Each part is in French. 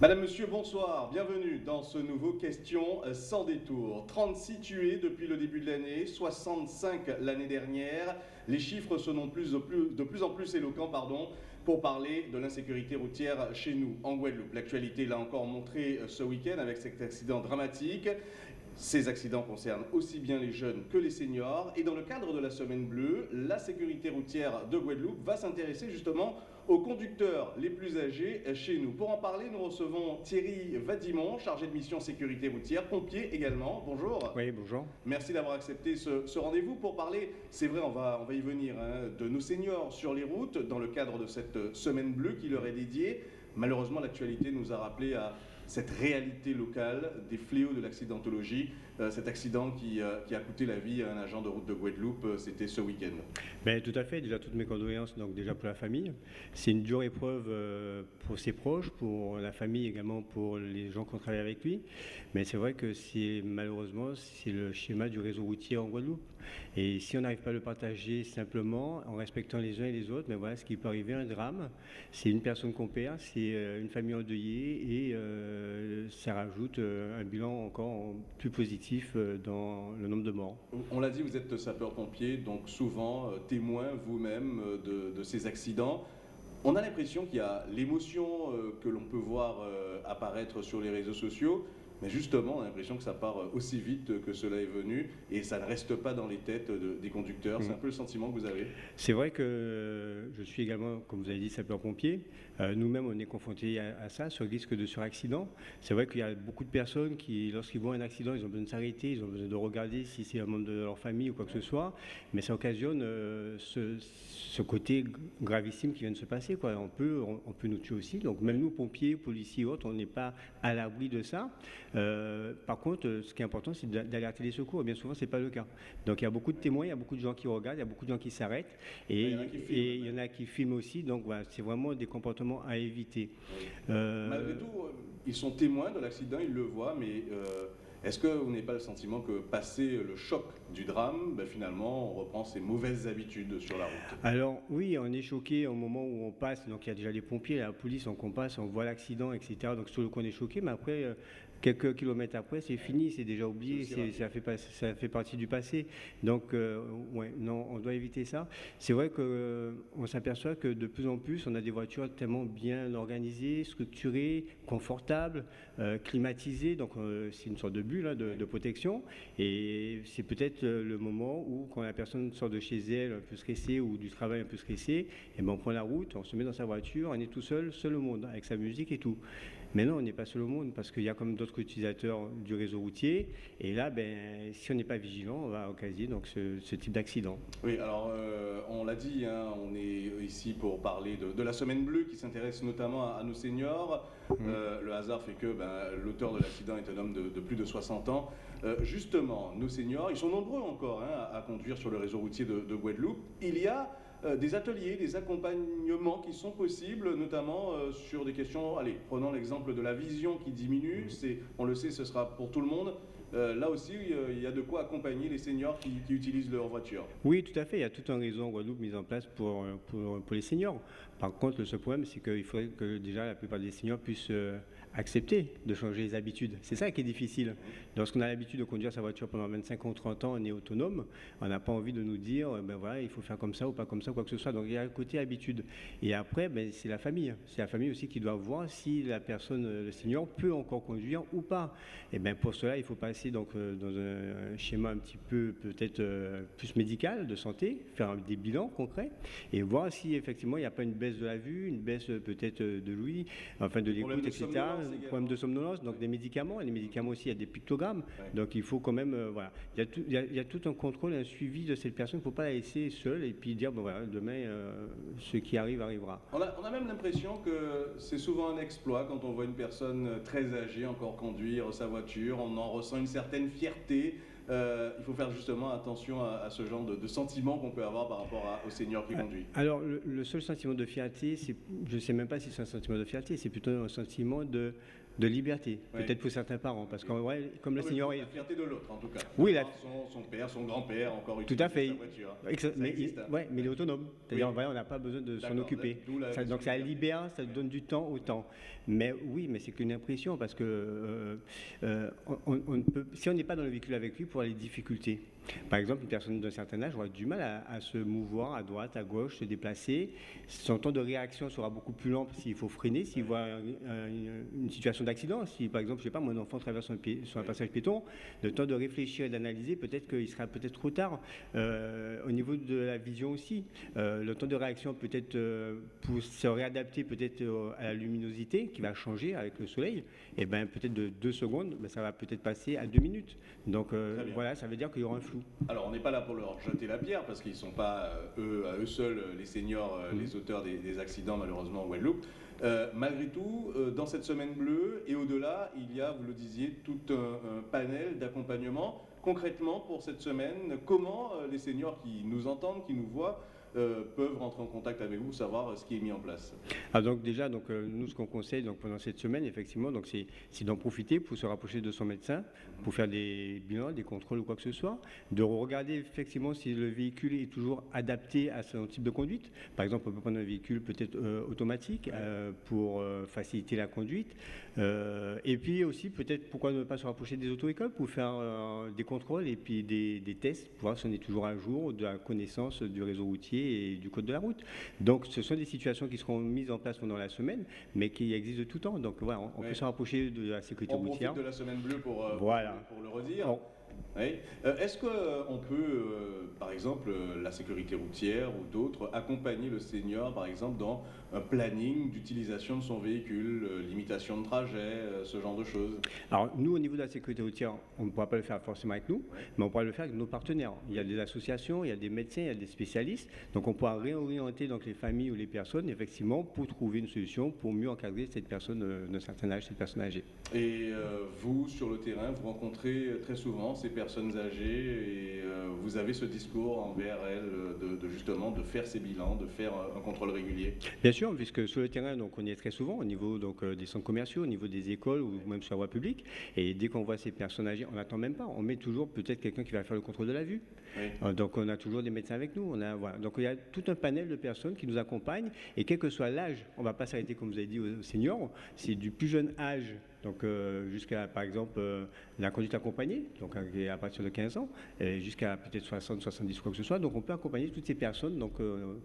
Madame, Monsieur, bonsoir. Bienvenue dans ce nouveau Question sans détour. 36 tués depuis le début de l'année, 65 l'année dernière. Les chiffres sont de, plus, en plus éloquents pardon, pour parler de l'insécurité routière chez nous, en Guadeloupe. L'actualité l'a encore montré ce week-end avec cet accident dramatique. Ces accidents concernent aussi bien les jeunes que les seniors. Et dans le cadre de la Semaine Bleue, la sécurité routière de Guadeloupe va s'intéresser justement aux conducteurs les plus âgés chez nous. Pour en parler, nous recevons Thierry Vadimon, chargé de mission sécurité routière, pompier également. Bonjour. Oui, bonjour. Merci d'avoir accepté ce, rendez-vous pour parler, c'est vrai, on va, on va y venir, hein, de nos seniors sur les routes dans le cadre de cette Semaine Bleue qui leur est dédiée. Malheureusement, l'actualité nous a rappelé à cette réalité locale des fléaux de l'accidentologie. Euh, cet accident qui, euh, qui, a coûté la vie à un agent de route de Guadeloupe, euh, c'était ce week-end. Ben, tout à fait, déjà toutes mes condoléances donc déjà pour la famille. C'est une dure épreuve pour ses proches, pour la famille également, pour les gens qui ont travaillé avec lui. Mais c'est vrai que c'est malheureusement c'est le schéma du réseau routier en Guadeloupe. Et si on n'arrive pas à le partager simplement en respectant les uns et les autres, mais ben voilà ce qui peut arriver, un drame. C'est une personne qu'on perd, c'est une famille endeuillée et ça rajoute un bilan encore plus positif euh, dans le nombre de morts. On l'a dit, vous êtes sapeur-pompier, donc souvent euh, témoin vous-même euh, de, ces accidents. On a l'impression qu'il y a l'émotion que l'on peut voir apparaître sur les réseaux sociaux, mais justement, on a l'impression que ça part euh, aussi vite que cela est venu et ça ne reste pas dans les têtes des conducteurs. C'est mm. un peu le sentiment que vous avez C'est vrai que je suis également, comme vous avez dit, sapeur-pompier. Euh, nous-mêmes, on est confrontés à, ça, sur le risque de suraccident. C'est vrai qu'il y a beaucoup de personnes qui, lorsqu'ils voient un accident, ils ont besoin de s'arrêter, ils ont besoin de regarder si c'est un membre de leur famille ou quoi que ce soit. Mais ça occasionne euh, ce, côté gravissime qui vient de se passer. Quoi. On, peut, on, peut nous tuer aussi. Donc même nous, pompiers, policiers autres, on n'est pas à l'abri de ça. Euh, par contre, ce qui est important, c'est d'alerter les secours. Et bien souvent, ce n'est pas le cas. Donc il y a beaucoup de témoins, il y a beaucoup de gens qui regardent, il y a beaucoup de gens qui s'arrêtent. Et, il y en a qui filment aussi. Donc voilà, c'est vraiment des comportements à éviter. Euh, Malgré tout, euh, ils sont témoins de l'accident, ils le voient, mais est-ce que vous n'avez pas le sentiment que passé le choc du drame, ben, finalement, on reprend ses mauvaises habitudes sur la route Alors oui, on est choqué au moment où on passe. Donc il y a déjà les pompiers, la police, on passe, on voit l'accident, etc. Donc sur le coup, on est choqué, mais après, quelques kilomètres après, c'est fini, c'est déjà oublié, ça fait, ça fait partie du passé. Donc, euh, ouais, non, on doit éviter ça. C'est vrai qu'on euh, s'aperçoit que de plus en plus, on a des voitures tellement bien organisées, structurées, confortables, euh, climatisées. Donc, c'est une sorte de bulle hein, de, protection. Et c'est peut-être le moment où, quand la personne sort de chez elle un peu stressée ou du travail un peu stressé, et eh ben, on prend la route, on se met dans sa voiture, on est tout seul, seul au monde, avec sa musique et tout. Mais non, on n'est pas seul au monde parce qu'il y a comme d'autres utilisateurs du réseau routier. Et là, ben, si on n'est pas vigilant, on va occasionner donc, ce, type d'accident. Oui, alors euh, on l'a dit, hein, on est ici pour parler de, la Semaine Bleue qui s'intéresse notamment à, nos seniors. Mmh. Euh, le hasard fait que ben, l'auteur de l'accident est un homme de, plus de 60 ans. Euh, justement, nos seniors, ils sont nombreux encore hein, à, conduire sur le réseau routier de, de Guadeloupe. Il y a des ateliers, des accompagnements qui sont possibles, notamment euh, sur des questions, allez, prenons l'exemple de la vision qui diminue, mhm. c'est, on le sait, ce sera pour tout le monde. Euh, là aussi, il y a de quoi accompagner les seniors qui, utilisent leur voiture. Oui, tout à fait. Il y a tout un réseau en Guadeloupe mis en place pour, pour, pour les seniors. Par contre, le seul problème, c'est qu'il faudrait que déjà la plupart des seniors puissent accepter de changer les habitudes. C'est ça qui est difficile. Lorsqu'on a l'habitude de conduire sa voiture pendant 25 ou 30 ans, on est autonome, on n'a pas envie de nous dire, ben voilà, il faut faire comme ça ou pas comme ça, quoi que ce soit. Donc il y a un côté habitude. Et après, ben, c'est la famille. C'est la famille aussi qui doit voir si la personne, le senior, peut encore conduire ou pas. Et bien pour cela, il faut passer donc, euh, dans un schéma un petit peu peut-être euh, plus médical, de santé, faire des bilans concrets et voir si effectivement il n'y a pas une baisse de la vue, une baisse peut-être de l'ouïe, enfin de l'écoute, etc problème de somnolence, donc des médicaments. Et les médicaments aussi, il y a des pictogrammes. Donc il faut quand même, euh, voilà. Il y, a tout, il, y a, tout, un contrôle et un suivi de cette personne. Il ne faut pas la laisser seule et puis dire, bon voilà, demain, euh, ce qui arrive arrivera. On a, on a même l'impression que c'est souvent un exploit quand on voit une personne très âgée encore conduire sa voiture. On en ressent une certaine fierté. Euh, il faut faire justement attention à, ce genre de, sentiment qu'on peut avoir par rapport au senior qui conduit. Alors, le, seul sentiment de fierté, je ne sais même pas si c'est un sentiment de fierté, c'est plutôt un sentiment de de liberté, Ouais. peut-être pour certains parents, parce que ouais, comme le senior est La fierté de l'autre, en tout cas. Oui, la- Son, son père, son grand-père, encore Tout utiliser à fait. sa voiture. Ça mais, existe, il, hein. ouais, mais il est autonome. C'est-à-dire, Oui. voilà, on n'a pas besoin de s'en occuper. d'où la Ça- donc ça de libère, ça donne du temps au temps. Mais oui, mais c'est qu'une impression parce que euh, euh, on- on- on ne peut, si on n'est pas dans le véhicule avec lui, pour les difficultés. Par exemple, une personne d'un certain âge aura du mal à, à se mouvoir à droite, à gauche, se déplacer. Son temps de réaction sera beaucoup plus lent s'il faut freiner, s'il voit un- un- une, une situation d'accident. Si par exemple, je sais pas, mon enfant traverse un pied- sur un passage piéton, le temps de réfléchir et d'analyser, peut-être qu'il sera peut-être trop tard. Euh, au niveau de la vision aussi, euh, le temps de réaction peut-être euh, pour se réadapter peut-être à la luminosité qui va changer avec le soleil, et ben peut-être de deux secondes, ben, ça va peut-être passer à deux minutes. Donc voilà, ça veut dire qu'il y aura un flou. Alors, on n'est pas là pour leur jeter la pierre parce qu'ils ne sont pas euh, eux, à eux seuls, euh, les seniors, euh, les auteurs des, des accidents malheureusement en Guadeloupe. Euh, malgré tout, euh, dans cette semaine bleue et au-delà, il y a, vous le disiez, tout un, un panel d'accompagnement. Concrètement, pour cette semaine, comment euh, les seniors qui nous entendent, qui nous voient, euh, peuvent rentrer en contact avec vous, savoir ce qui est mis en place Ah, donc déjà, donc, euh, nous, ce qu'on conseille donc, pendant cette semaine, effectivement, c'est, d'en profiter pour se rapprocher de son médecin, pour faire des bilans, des contrôles ou quoi que ce soit, de regarder effectivement si le véhicule est toujours adapté à son type de conduite. Par exemple, on peut prendre un véhicule peut-être euh, automatique euh, pour faciliter la conduite. Euh, et puis aussi, peut-être, pourquoi ne pas se rapprocher des auto-écoles pour faire euh, des contrôles et puis des, des tests, pour voir si on est toujours à jour de la connaissance du réseau routier et du code de la route. Donc, ce sont des situations qui seront mises en place pendant la semaine, mais qui existent de tout temps. Donc, voilà, on, on Ouais. peut se rapprocher de la sécurité On routière. de la semaine bleue pour, euh, Voilà. pour, pour le redire. On- Oui. Euh, Est-ce qu'on peut, euh, par exemple, euh, la sécurité routière ou d'autres, accompagner le senior, par exemple, dans un planning d'utilisation de son véhicule, euh, limitation de trajet, euh, ce genre de choses? Alors, nous, au niveau de la sécurité routière, on ne pourra pas le faire forcément avec nous, mais on pourra le faire avec nos partenaires. Il y a des associations, il y a des médecins, il y a des spécialistes. Donc, on pourra réorienter donc, les familles ou les personnes, effectivement, pour trouver une solution pour mieux encadrer cette personne euh, d'un certain âge, cette personne âgée. Et euh, vous, sur le terrain, vous rencontrez euh, très souvent ces personnes âgées et euh, vous avez ce discours envers elles de, de justement de faire ces bilans, de faire euh, un contrôle régulier? Bien sûr, puisque sur le terrain, donc, on y est très souvent, au niveau donc, euh, des centres commerciaux, au niveau des écoles ou même sur la voie publique. Et dès qu'on voit ces personnes âgées, on n'attend même pas. On met toujours peut-être quelqu'un qui va faire le contrôle de la vue. Oui. Donc on a toujours des médecins avec nous. On a, voilà. Donc il y a tout un panel de personnes qui nous accompagnent. Et quel que soit l'âge, on ne va pas s'arrêter, comme vous avez dit, aux seniors. C'est du plus jeune âge, donc euh, jusqu'à, par exemple, euh, la conduite accompagnée, donc euh, à partir de 15 ans, et jusqu'à peut-être 60, 70, quoi que ce soit. Donc on peut accompagner toutes ces personnes donc,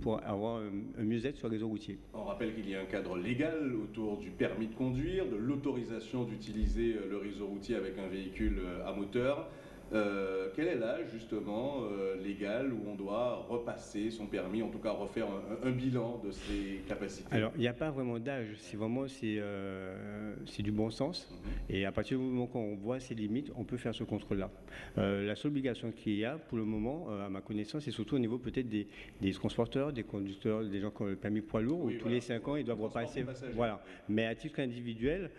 pour avoir un, un mieux-être sur le réseau routier. On rappelle qu'il y a un cadre légal autour du permis de conduire, de l'autorisation d'utiliser le réseau routier avec un véhicule à moteur. Euh, quel est l'âge justement euh, légal où on doit repasser son permis, en tout cas refaire un, un bilan de ses capacités? Alors, il n'y a pas vraiment d'âge, c'est vraiment c'est, euh, du bon sens. Mhm. Et à partir du moment qu'on voit ses limites, on peut faire ce contrôle-là. Euh, la seule obligation qu'il y a pour le moment, euh, à ma connaissance, c'est surtout au niveau peut-être des, des transporteurs, des conducteurs, des gens qui ont le permis poids lourd, Oui, où tous les 5 ans, ils doivent repasser. Voilà. Mais à titre individuel,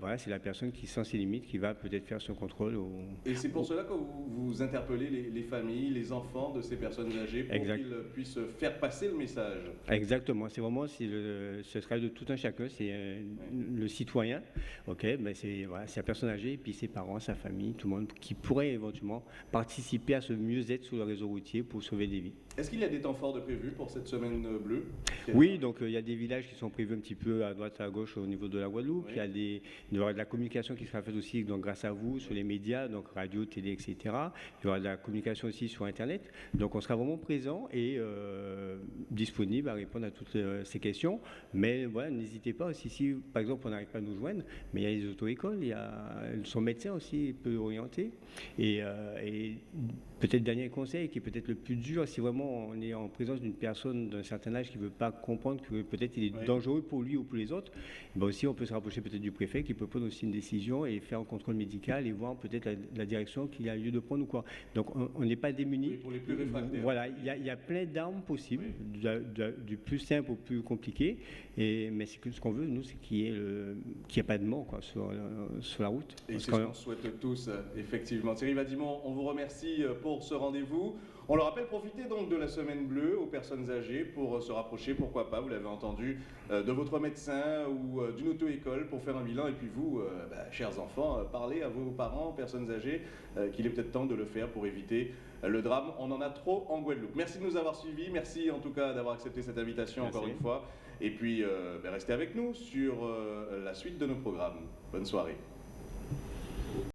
voilà, c'est la personne qui sent ses limites qui va peut-être faire ce contrôle. au- Et c'est pour cela que vous, vous interpellez les, les familles, les enfants de ces personnes âgées pour qu'ils puissent faire passer le message. Exactement, c'est vraiment c'est le, ce travail de tout un chacun, c'est euh, le citoyen, ok, ben c'est voilà, c'est la personne âgée, et puis ses parents, sa famille, tout le monde qui pourrait éventuellement participer à ce mieux-être sur le réseau routier pour sauver des vies. Est-ce qu'il y a des temps forts de prévus pour cette semaine euh, bleue? Oui, donc euh, il y a des villages qui sont prévus un petit peu à droite, à gauche au niveau de la Guadeloupe. Oui. Il y a des, il y aura de la communication qui sera faite aussi donc, grâce à vous sur les médias, donc radio, télé, etc. Il y aura de la communication aussi sur Internet. Donc on sera vraiment présent et euh, disponible à répondre à toutes euh, ces questions. Mais voilà, n'hésitez pas aussi si, par exemple, on n'arrive pas à nous joindre, mais il y a les auto-écoles, il y a son médecin aussi peut orienter. Et, et peut-être dernier conseil qui est peut-être le plus dur, si vraiment on est en présence d'une personne d'un certain âge qui ne veut pas comprendre que peut-être il est Oui. dangereux pour lui ou pour les autres, ben aussi on peut se rapprocher peut-être du préfet qui peut prendre aussi une décision et faire un contrôle médical et voir peut-être la, la direction qu'il a lieu de prendre ou quoi. Donc on n'est pas démunis. Oui, pour les plus réfractaires. Voilà, il y, a- il y a plein d'armes possibles, du, plus simple au plus compliqué. Et, mais ce qu'on veut, nous, c'est qu'il n'y ait, pas de mort quoi, sur, sur, la route. Et c'est ce qu'on souhaite tous, effectivement. Thierry Vadimon, on vous remercie pour ce rendez-vous. On le rappelle, profitez donc de la semaine bleue aux personnes âgées pour se rapprocher, pourquoi pas, vous l'avez entendu, de votre médecin ou d'une auto-école pour faire un bilan. Et puis vous, bah, chers enfants, parlez à vos parents, personnes âgées, qu'il est peut-être temps de le faire pour éviter le drame. On en a trop en Guadeloupe. Merci de nous avoir suivis. Merci en tout cas d'avoir accepté cette invitation encore une fois. Et puis, euh, ben, restez avec nous sur euh, la suite de nos programmes. Bonne soirée.